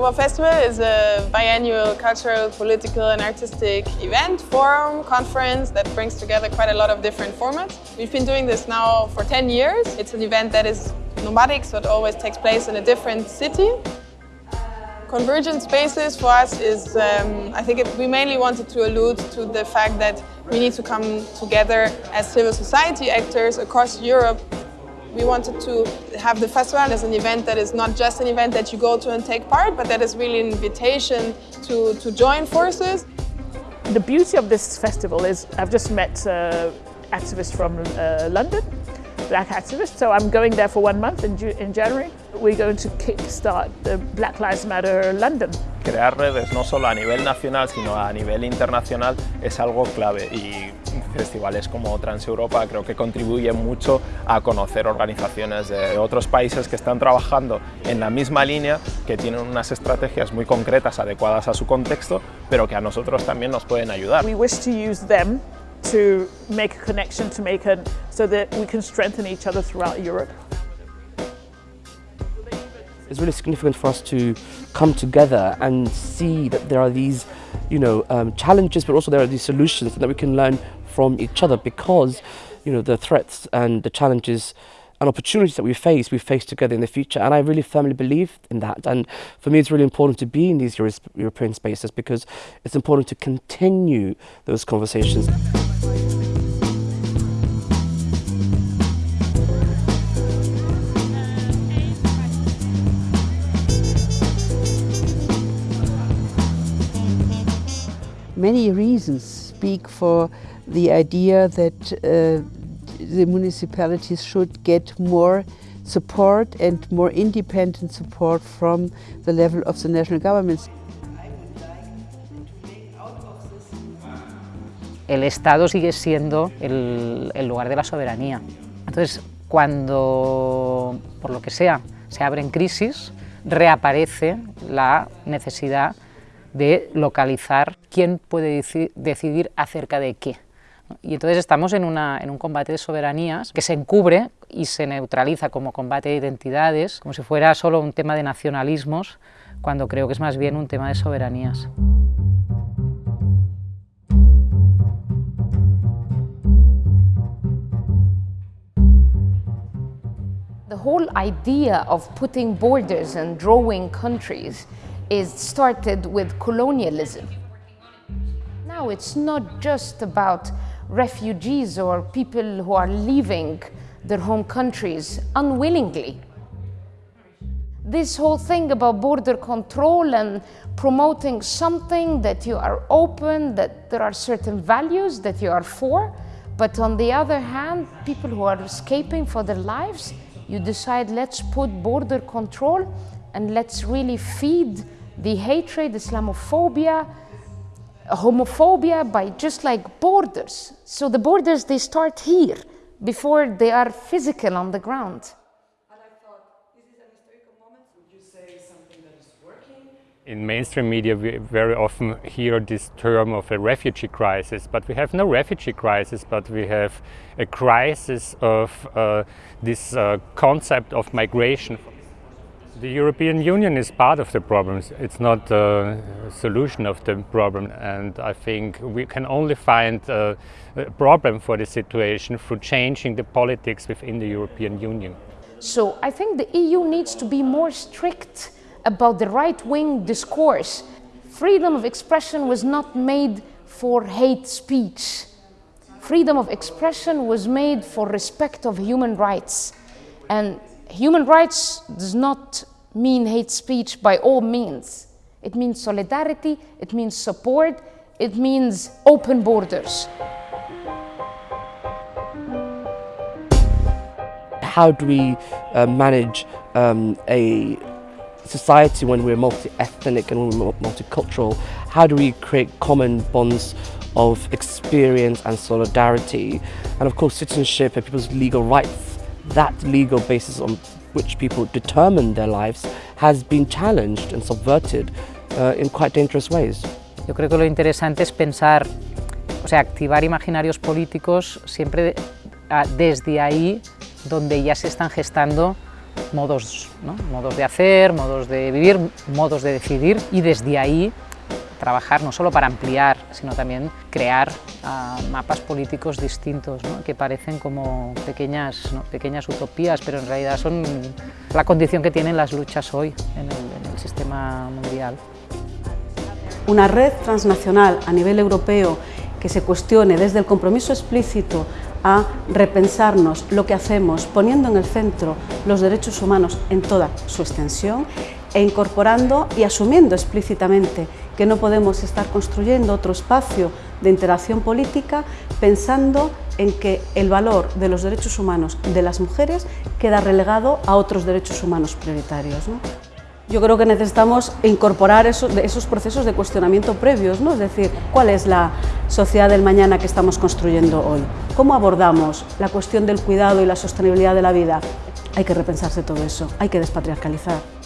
Transeuropa Festival is a biannual cultural, political and artistic event, forum, conference that brings together quite a lot of different formats. We've been doing this now for 10 years. It's an event that is nomadic, so it always takes place in a different city. Convergent spaces for us is, um, I think it, we mainly wanted to allude to the fact that we need to come together as civil society actors across Europe. We wanted to have the festival as an event that is not just an event that you go to and take part, but that is really an invitation to, to join forces. The beauty of this festival is I've just met uh, activists from uh, London black activists, So I'm going there for one month in, in January. We're going to kickstart the Black Lives Matter London. Crear redes no solo a nivel nacional, sino a nivel internacional es algo clave y festivales como Transeuropa creo que contribuyen mucho a conocer organizaciones de otros países que están trabajando en la misma línea, que tienen unas estrategias muy concretas adecuadas a su contexto, pero que a nosotros también nos pueden ayudar. We wish to use them to make a connection, to make a, so that we can strengthen each other throughout Europe. It's really significant for us to come together and see that there are these, you know, um, challenges, but also there are these solutions that we can learn from each other because, you know, the threats and the challenges and opportunities that we face, we face together in the future. And I really firmly believe in that. And for me, it's really important to be in these Euro European spaces because it's important to continue those conversations. Many reasons speak for the idea that uh, the municipalities should get more support and more independent support from the level of the national governments. El Estado sigue siendo el, el lugar de la soberanía. Entonces, cuando, por lo que sea, se abren crisis, reaparece la necesidad de localizar quién puede decidir acerca de qué. Y entonces estamos en, una, en un combate de soberanías que se encubre y se neutraliza como combate de identidades, como si fuera solo un tema de nacionalismos, cuando creo que es más bien un tema de soberanías. The whole idea of putting borders and drawing countries is started with colonialism. Now it's not just about refugees or people who are leaving their home countries unwillingly. This whole thing about border control and promoting something that you are open, that there are certain values that you are for, but on the other hand, people who are escaping for their lives, you decide let's put border control and let's really feed the hatred, Islamophobia, homophobia by just like borders. So the borders, they start here before they are physical on the ground. In mainstream media, we very often hear this term of a refugee crisis, but we have no refugee crisis, but we have a crisis of uh, this uh, concept of migration. The European Union is part of the problem. It's not the solution of the problem. And I think we can only find a, a problem for the situation through changing the politics within the European Union. So I think the EU needs to be more strict about the right-wing discourse. Freedom of expression was not made for hate speech. Freedom of expression was made for respect of human rights. And human rights does not mean hate speech by all means. It means solidarity, it means support, it means open borders. How do we uh, manage um, a society when we're multi-ethnic and we're multicultural? How do we create common bonds of experience and solidarity? And of course citizenship and people's legal rights, that legal basis on which people determine their lives has been challenged and subverted uh, in quite dangerous ways. Yo creo que lo interesante es pensar, o sea, activar imaginarios políticos siempre desde ahí donde ya se están gestando modos, ¿no? modos de hacer, modos de vivir, modos de decidir y desde ahí trabajar no solo para ampliar, sino también crear uh, mapas políticos distintos, que parecen como pequeñas, pequeñas utopías, pero en realidad son la condición que tienen las luchas hoy en el sistema mundial. Una red transnacional a nivel europeo que se cuestione desde el compromiso explícito a repensarnos lo que hacemos poniendo en el centro los derechos humanos en toda su extensión e incorporando y asumiendo explícitamente que no podemos estar construyendo otro espacio de interacción política pensando en que el valor de los derechos humanos de las mujeres queda relegado a otros derechos humanos prioritarios. Yo creo que necesitamos incorporar esos, esos procesos de cuestionamiento previos, ¿no? es decir, ¿cuál es la sociedad del mañana que estamos construyendo hoy? ¿Cómo abordamos la cuestión del cuidado y la sostenibilidad de la vida? Hay que repensarse todo eso, hay que despatriarcalizar.